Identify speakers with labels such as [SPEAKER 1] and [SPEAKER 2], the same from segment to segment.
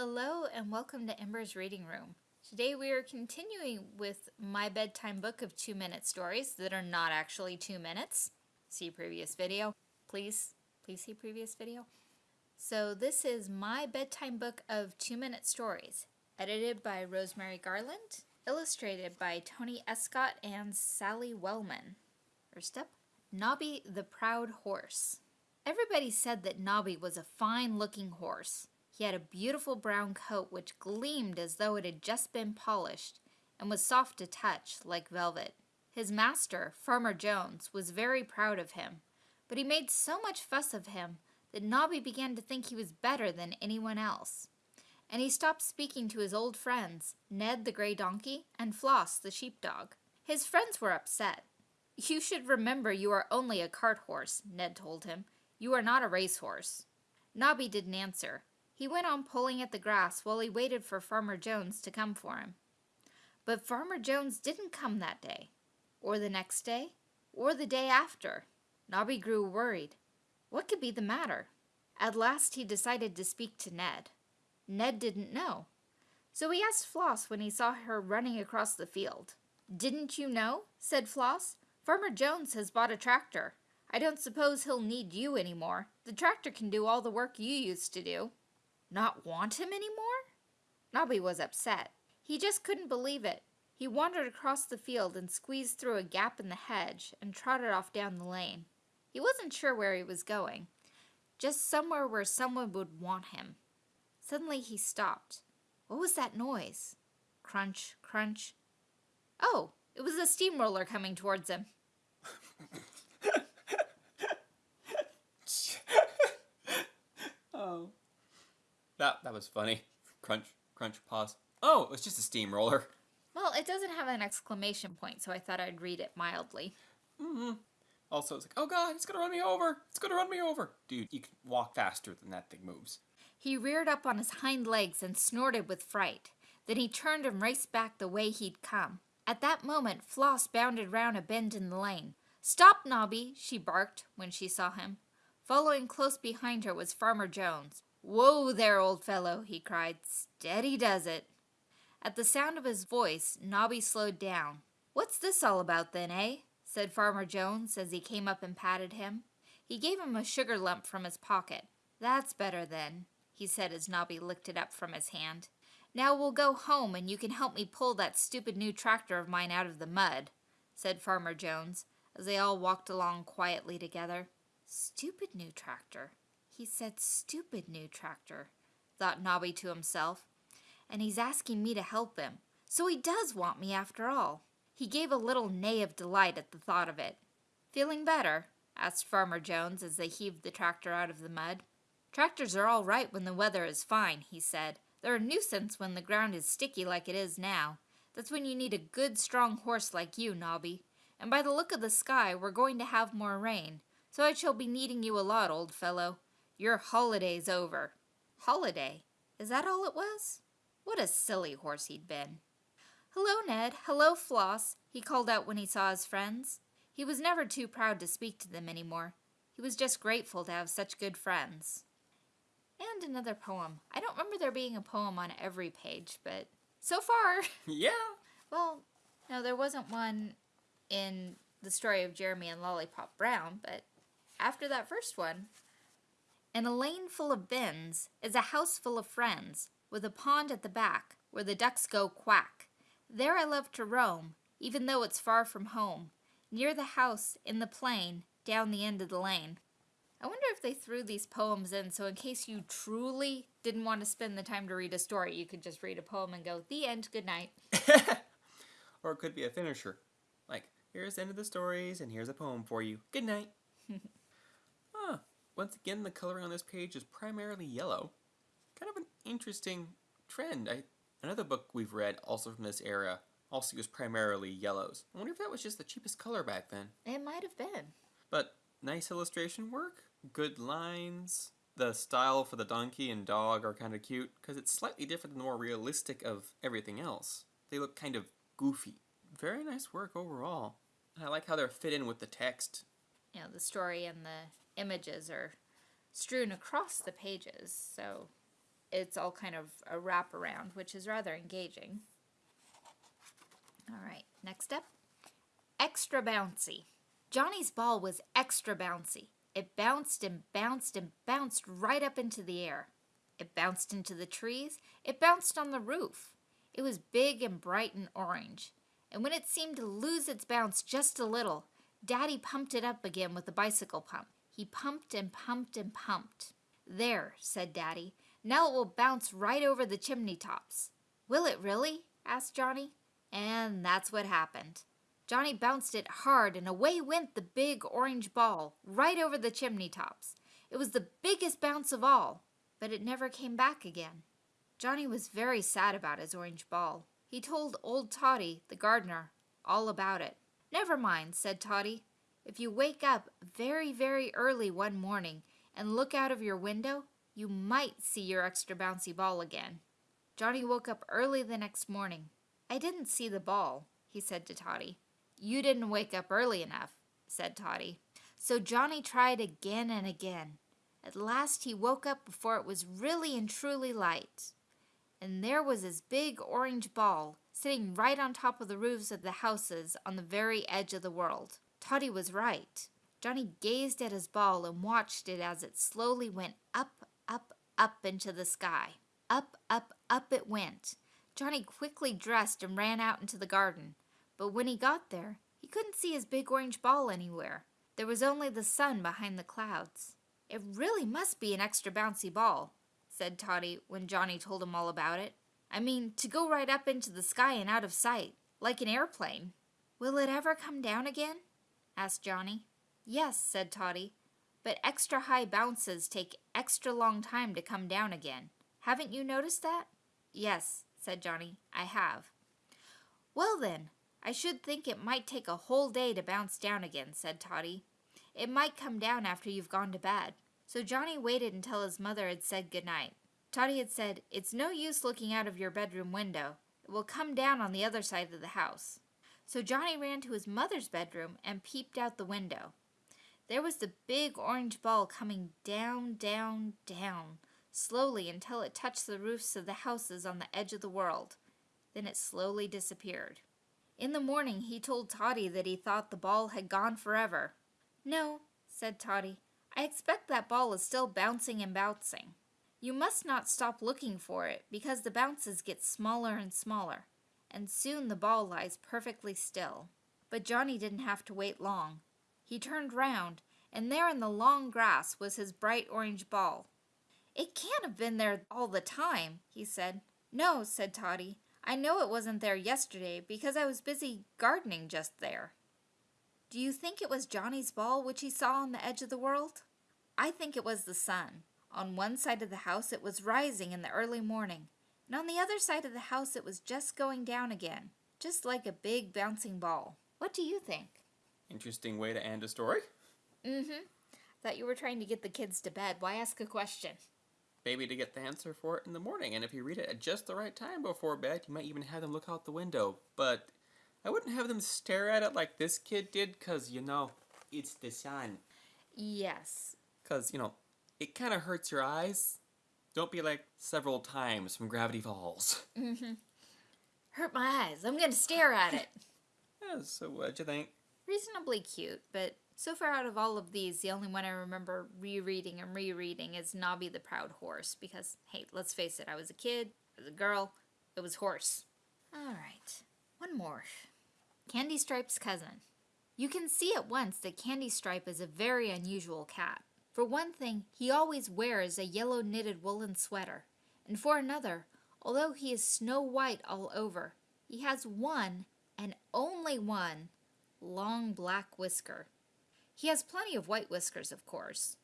[SPEAKER 1] Hello and welcome to Ember's Reading Room. Today we are continuing with my bedtime book of two minute stories that are not actually two minutes. See previous video. Please, please see previous video. So this is my bedtime book of two minute stories, edited by Rosemary Garland, illustrated by Tony Escott and Sally Wellman. First up, Nobby the Proud Horse. Everybody said that Nobby was a fine looking horse. He had a beautiful brown coat which gleamed as though it had just been polished and was soft to touch like velvet. His master, Farmer Jones, was very proud of him, but he made so much fuss of him that Nobby began to think he was better than anyone else. And he stopped speaking to his old friends, Ned the gray donkey and Floss the sheepdog. His friends were upset. You should remember you are only a cart horse, Ned told him. You are not a racehorse. Nobby didn't answer, he went on pulling at the grass while he waited for Farmer Jones to come for him. But Farmer Jones didn't come that day, or the next day, or the day after. Nobby grew worried. What could be the matter? At last he decided to speak to Ned. Ned didn't know. So he asked Floss when he saw her running across the field. Didn't you know? said Floss. Farmer Jones has bought a tractor. I don't suppose he'll need you any more. The tractor can do all the work you used to do. Not want him anymore? Nobby was upset. He just couldn't believe it. He wandered across the field and squeezed through a gap in the hedge and trotted off down the lane. He wasn't sure where he was going, just somewhere where someone would want him. Suddenly he stopped. What was that noise? Crunch, crunch. Oh, it was a steamroller coming towards him.
[SPEAKER 2] That that was funny. Crunch, crunch, pause. Oh, it was just a steamroller.
[SPEAKER 1] Well, it doesn't have an exclamation point, so I thought I'd read it mildly.
[SPEAKER 2] Mm-hmm. Also, it's like, oh god, it's gonna run me over. It's gonna run me over. Dude, you can walk faster than that thing moves.
[SPEAKER 1] He reared up on his hind legs and snorted with fright. Then he turned and raced back the way he'd come. At that moment, Floss bounded round a bend in the lane. Stop, Nobby, she barked when she saw him. Following close behind her was Farmer Jones. Whoa there, old fellow, he cried. Steady does it. At the sound of his voice, Nobby slowed down. What's this all about then, eh? said Farmer Jones as he came up and patted him. He gave him a sugar lump from his pocket. That's better then, he said as Nobby licked it up from his hand. Now we'll go home and you can help me pull that stupid new tractor of mine out of the mud, said Farmer Jones, as they all walked along quietly together. Stupid new tractor, he said stupid new tractor, thought Nobby to himself, and he's asking me to help him. So he does want me after all. He gave a little neigh of delight at the thought of it. Feeling better? asked Farmer Jones as they heaved the tractor out of the mud. Tractors are all right when the weather is fine, he said. They're a nuisance when the ground is sticky like it is now. That's when you need a good, strong horse like you, Nobby. And by the look of the sky, we're going to have more rain, so I shall be needing you a lot, old fellow. Your holiday's over. Holiday? Is that all it was? What a silly horse he'd been. Hello, Ned. Hello, Floss, he called out when he saw his friends. He was never too proud to speak to them any more. He was just grateful to have such good friends. And another poem. I don't remember there being a poem on every page, but so far.
[SPEAKER 2] Yeah.
[SPEAKER 1] Well, no, there wasn't one in the story of Jeremy and Lollipop Brown, but after that first one, in a lane full of bins is a house full of friends, with a pond at the back, where the ducks go quack. There I love to roam, even though it's far from home, near the house, in the plain, down the end of the lane. I wonder if they threw these poems in so in case you truly didn't want to spend the time to read a story, you could just read a poem and go, the end, good night.
[SPEAKER 2] or it could be a finisher. Like, here's the end of the stories, and here's a poem for you. Good night. Once again, the coloring on this page is primarily yellow. Kind of an interesting trend. I, another book we've read, also from this era, also used primarily yellows. I wonder if that was just the cheapest color back then.
[SPEAKER 1] It might have been.
[SPEAKER 2] But nice illustration work, good lines. The style for the donkey and dog are kind of cute because it's slightly different than the more realistic of everything else. They look kind of goofy. Very nice work overall. I like how they're fit in with the text.
[SPEAKER 1] You know, the story and the images are strewn across the pages, so it's all kind of a wraparound, which is rather engaging. All right, next up extra bouncy. Johnny's ball was extra bouncy. It bounced and bounced and bounced right up into the air. It bounced into the trees. It bounced on the roof. It was big and bright and orange. And when it seemed to lose its bounce just a little, Daddy pumped it up again with the bicycle pump. He pumped and pumped and pumped. There, said Daddy. Now it will bounce right over the chimney tops. Will it really? asked Johnny. And that's what happened. Johnny bounced it hard and away went the big orange ball right over the chimney tops. It was the biggest bounce of all, but it never came back again. Johnny was very sad about his orange ball. He told old Toddy, the gardener, all about it. Never mind, said Toddy. If you wake up very, very early one morning and look out of your window, you might see your extra bouncy ball again. Johnny woke up early the next morning. I didn't see the ball, he said to Toddy. You didn't wake up early enough, said Toddy. So Johnny tried again and again. At last he woke up before it was really and truly light. And there was his big orange ball sitting right on top of the roofs of the houses on the very edge of the world. Toddy was right. Johnny gazed at his ball and watched it as it slowly went up, up, up into the sky. Up, up, up it went. Johnny quickly dressed and ran out into the garden. But when he got there, he couldn't see his big orange ball anywhere. There was only the sun behind the clouds. It really must be an extra bouncy ball, said Toddy when Johnny told him all about it. I mean, to go right up into the sky and out of sight, like an airplane. Will it ever come down again? Asked Johnny. Yes, said Toddy, but extra high bounces take extra long time to come down again. Haven't you noticed that? Yes, said Johnny, I have. Well then, I should think it might take a whole day to bounce down again, said Toddy. It might come down after you've gone to bed. So Johnny waited until his mother had said good night. Toddy had said, It's no use looking out of your bedroom window. It will come down on the other side of the house. So Johnny ran to his mother's bedroom and peeped out the window. There was the big orange ball coming down, down, down, slowly until it touched the roofs of the houses on the edge of the world. Then it slowly disappeared. In the morning he told Toddy that he thought the ball had gone forever. No, said Toddy. I expect that ball is still bouncing and bouncing. You must not stop looking for it because the bounces get smaller and smaller, and soon the ball lies perfectly still. But Johnny didn't have to wait long. He turned round, and there in the long grass was his bright orange ball. It can't have been there all the time, he said. No, said Toddy. I know it wasn't there yesterday because I was busy gardening just there. Do you think it was Johnny's ball which he saw on the edge of the world? I think it was the sun. On one side of the house it was rising in the early morning, and on the other side of the house it was just going down again, just like a big bouncing ball. What do you think?
[SPEAKER 2] Interesting way to end a story.
[SPEAKER 1] Mm-hmm. Thought you were trying to get the kids to bed. Why ask a question?
[SPEAKER 2] Maybe to get the answer for it in the morning, and if you read it at just the right time before bed, you might even have them look out the window. But I wouldn't have them stare at it like this kid did, because, you know, it's the sun.
[SPEAKER 1] Yes.
[SPEAKER 2] Because, you know, it kind of hurts your eyes. Don't be like several times from Gravity Falls.
[SPEAKER 1] Mm-hmm. Hurt my eyes. I'm going to stare at it.
[SPEAKER 2] yeah, so what'd you think?
[SPEAKER 1] Reasonably cute, but so far out of all of these, the only one I remember rereading and rereading is Nobby the Proud Horse, because, hey, let's face it, I was a kid, I was a girl, it was horse. Alright, one more. Candy Stripe's cousin. You can see at once that Candy Stripe is a very unusual cat. For one thing, he always wears a yellow knitted woolen sweater, and for another, although he is snow white all over, he has one, and only one, long black whisker. He has plenty of white whiskers, of course.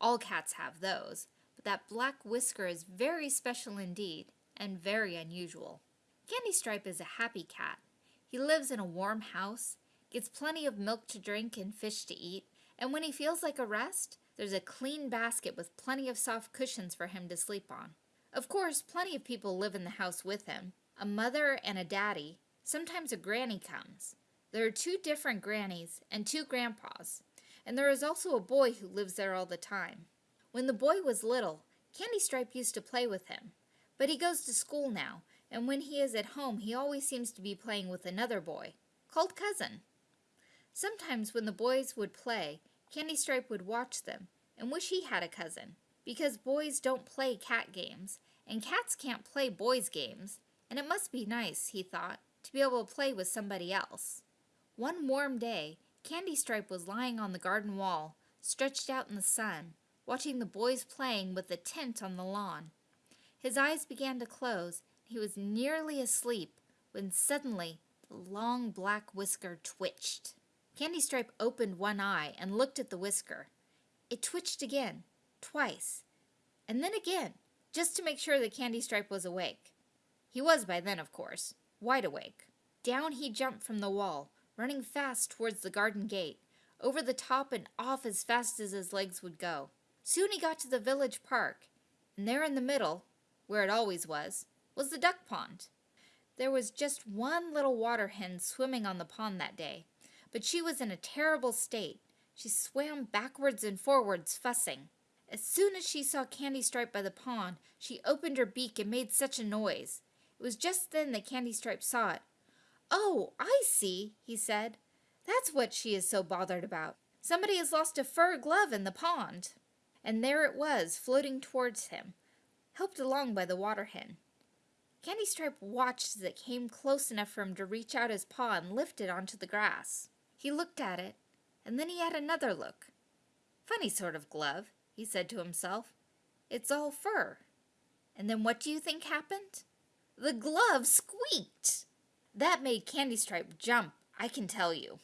[SPEAKER 1] All cats have those, but that black whisker is very special indeed, and very unusual. Candy Stripe is a happy cat. He lives in a warm house, gets plenty of milk to drink and fish to eat, and when he feels like a rest, there's a clean basket with plenty of soft cushions for him to sleep on. Of course, plenty of people live in the house with him. A mother and a daddy. Sometimes a granny comes. There are two different grannies and two grandpas and there is also a boy who lives there all the time. When the boy was little, Candy Stripe used to play with him, but he goes to school now, and when he is at home, he always seems to be playing with another boy, called Cousin. Sometimes when the boys would play, Candy Stripe would watch them and wish he had a cousin, because boys don't play cat games, and cats can't play boys' games, and it must be nice, he thought, to be able to play with somebody else. One warm day, Candy Stripe was lying on the garden wall, stretched out in the sun, watching the boys playing with the tent on the lawn. His eyes began to close, and he was nearly asleep when suddenly the long black whisker twitched. Candy Stripe opened one eye and looked at the whisker. It twitched again, twice, and then again, just to make sure that Candy Stripe was awake. He was by then, of course, wide awake. Down he jumped from the wall, running fast towards the garden gate, over the top and off as fast as his legs would go. Soon he got to the village park, and there in the middle, where it always was, was the duck pond. There was just one little water hen swimming on the pond that day, but she was in a terrible state. She swam backwards and forwards, fussing. As soon as she saw Candy Stripe by the pond, she opened her beak and made such a noise. It was just then that Candy Stripe saw it. Oh, I see, he said. That's what she is so bothered about. Somebody has lost a fur glove in the pond. And there it was, floating towards him, helped along by the water hen. Candy Stripe watched as it came close enough for him to reach out his paw and lift it onto the grass. He looked at it, and then he had another look. Funny sort of glove, he said to himself. It's all fur. And then what do you think happened? The glove squeaked. That made Candy Stripe jump, I can tell you.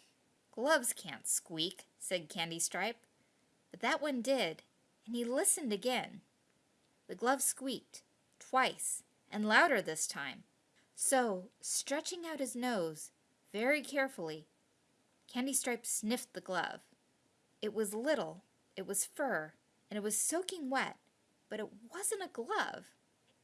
[SPEAKER 1] Gloves can't squeak, said Candy Stripe. But that one did, and he listened again. The glove squeaked, twice, and louder this time. So, stretching out his nose, very carefully, Candy Stripe sniffed the glove. It was little, it was fur, and it was soaking wet, but it wasn't a glove.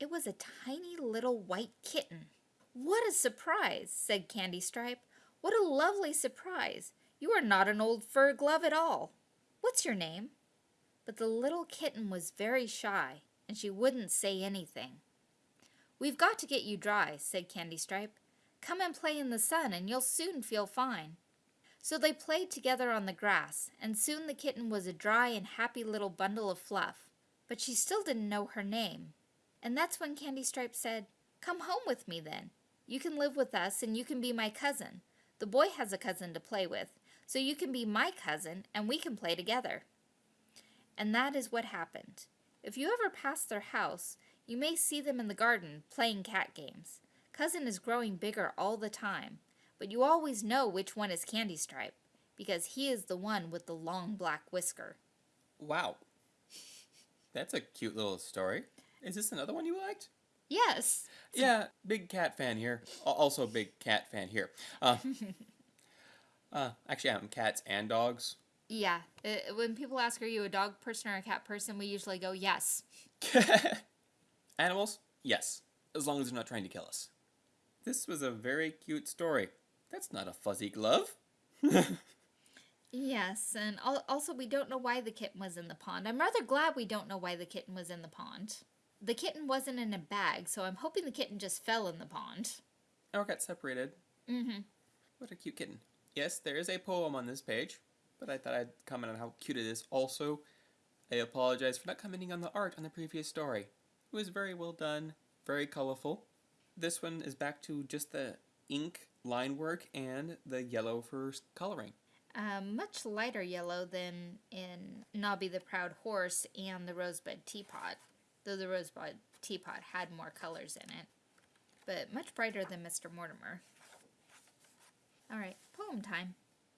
[SPEAKER 1] It was a tiny little white kitten. What a surprise, said Candy Stripe. What a lovely surprise. You are not an old fur glove at all. What's your name? But the little kitten was very shy, and she wouldn't say anything. We've got to get you dry, said Candy Stripe. Come and play in the sun, and you'll soon feel fine. So they played together on the grass, and soon the kitten was a dry and happy little bundle of fluff. But she still didn't know her name. And that's when Candy Stripe said, Come home with me then. You can live with us, and you can be my cousin. The boy has a cousin to play with, so you can be my cousin, and we can play together. And that is what happened. If you ever pass their house, you may see them in the garden playing cat games. Cousin is growing bigger all the time, but you always know which one is Candy Stripe, because he is the one with the long black whisker.
[SPEAKER 2] Wow. That's a cute little story. Is this another one you liked?
[SPEAKER 1] Yes.
[SPEAKER 2] Yeah, big cat fan here. Al- Also, big cat fan here. Uh, uh, actually, I'm cats and dogs.
[SPEAKER 1] Yeah. Uh, when people ask, are you a dog person or a cat person, we usually go, yes.
[SPEAKER 2] Animals? Yes, as long as they're not trying to kill us. This was a very cute story. That's not a fuzzy glove.
[SPEAKER 1] Yes, and al- also we don't know why the kitten was in the pond. I'm rather glad we don't know why the kitten was in the pond. The kitten wasn't in a bag, so I'm hoping the kitten just fell in the pond.
[SPEAKER 2] Or got separated.
[SPEAKER 1] Mm-hmm.
[SPEAKER 2] What a cute kitten. Yes, there is a poem on this page, but I thought I'd comment on how cute it is. Also, I apologize for not commenting on the art on the previous story. It was very well done, very colorful. This one is back to just the ink line work and the yellow for coloring.
[SPEAKER 1] Um, much lighter yellow than in Nobby the Proud Horse and the Rosebud Teapot, though the Rosebud Teapot had more colors in it, but much brighter than Mr. Mortimer. All right, poem time.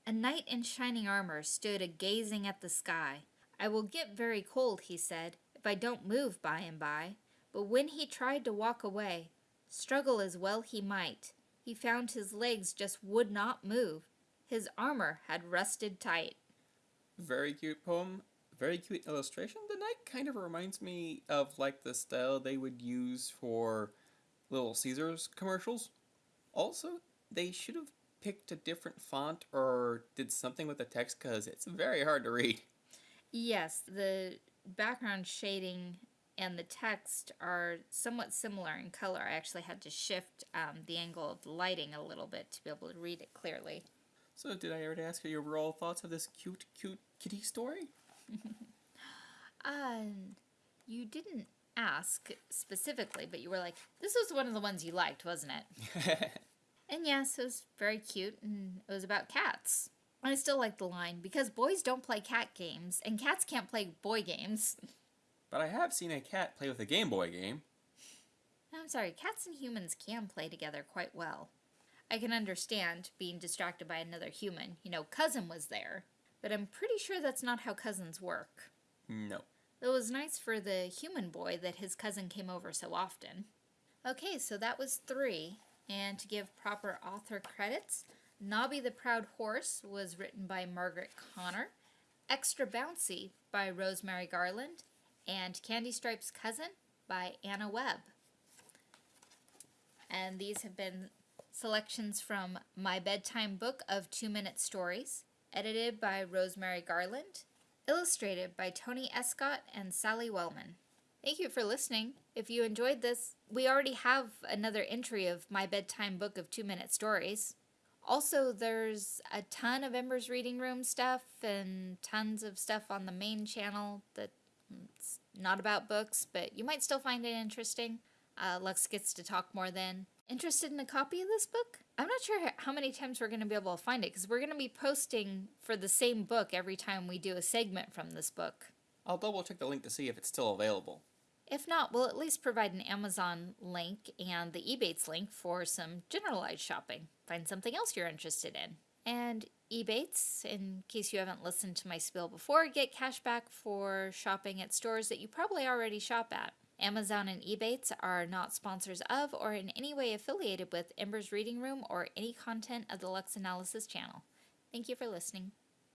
[SPEAKER 1] A knight in shining armor stood a gazing at the sky. I will get very cold, he said, if I don't move by and by. But when he tried to walk away, struggle as well he might, he found his legs just would not move. His armor had rusted tight.
[SPEAKER 2] Very cute poem. Very cute illustration. The knight kind of reminds me of like the style they would use for Little Caesars commercials. Also, they should have picked a different font or did something with the text because it's very hard to read.
[SPEAKER 1] Yes, the background shading and the text are somewhat similar in color. I actually had to shift um, the angle of the lighting a little bit to be able to read it clearly.
[SPEAKER 2] So, did I already ask you your overall thoughts of this cute, cute kitty story?
[SPEAKER 1] Um, you didn't ask specifically, but you were like, this was one of the ones you liked, wasn't it? And yes, it was very cute, and it was about cats. I still like the line because boys don't play cat games, and cats can't play boy games.
[SPEAKER 2] but I have seen a cat play with a Game Boy game.
[SPEAKER 1] Oh, I'm sorry, cats and humans can play together quite well. I can understand being distracted by another human. You know, cousin was there, but I'm pretty sure that's not how cousins work.
[SPEAKER 2] No.
[SPEAKER 1] It was nice for the human boy that his cousin came over so often. Okay, so that was three. And to give proper author credits, Nobby the Proud Horse was written by Margaret Connor, Extra Bouncy by Rosemary Garland, and Candy Stripe's Cousin by Anna Webb. And these have been selections from My Bedtime Book of Two Minute Stories, edited by Rosemary Garland, illustrated by Tony Escott and Sally Wellman. Thank you for listening. If you enjoyed this, we already have another entry of My Bedtime Book of Two Minute Stories. Also, there's a ton of Ember's Reading Room stuff and tons of stuff on the main channel that's not about books, but you might still find it interesting. Uh, Lux gets to talk more then. Interested in a copy of this book? I'm not sure how many times we're going to be able to find it because we're going to be posting for the same book every time we do a segment from this book.
[SPEAKER 2] I'll double check the link to see if it's still available.
[SPEAKER 1] If not, we'll at least provide an Amazon link and the Ebates link for some generalized shopping. Find something else you're interested in. And Ebates, in case you haven't listened to my spiel before, get cash back for shopping at stores that you probably already shop at. Amazon and Ebates are not sponsors of or in any way affiliated with Ember's Reading Room or any content of the Lux Analysis channel. Thank you for listening.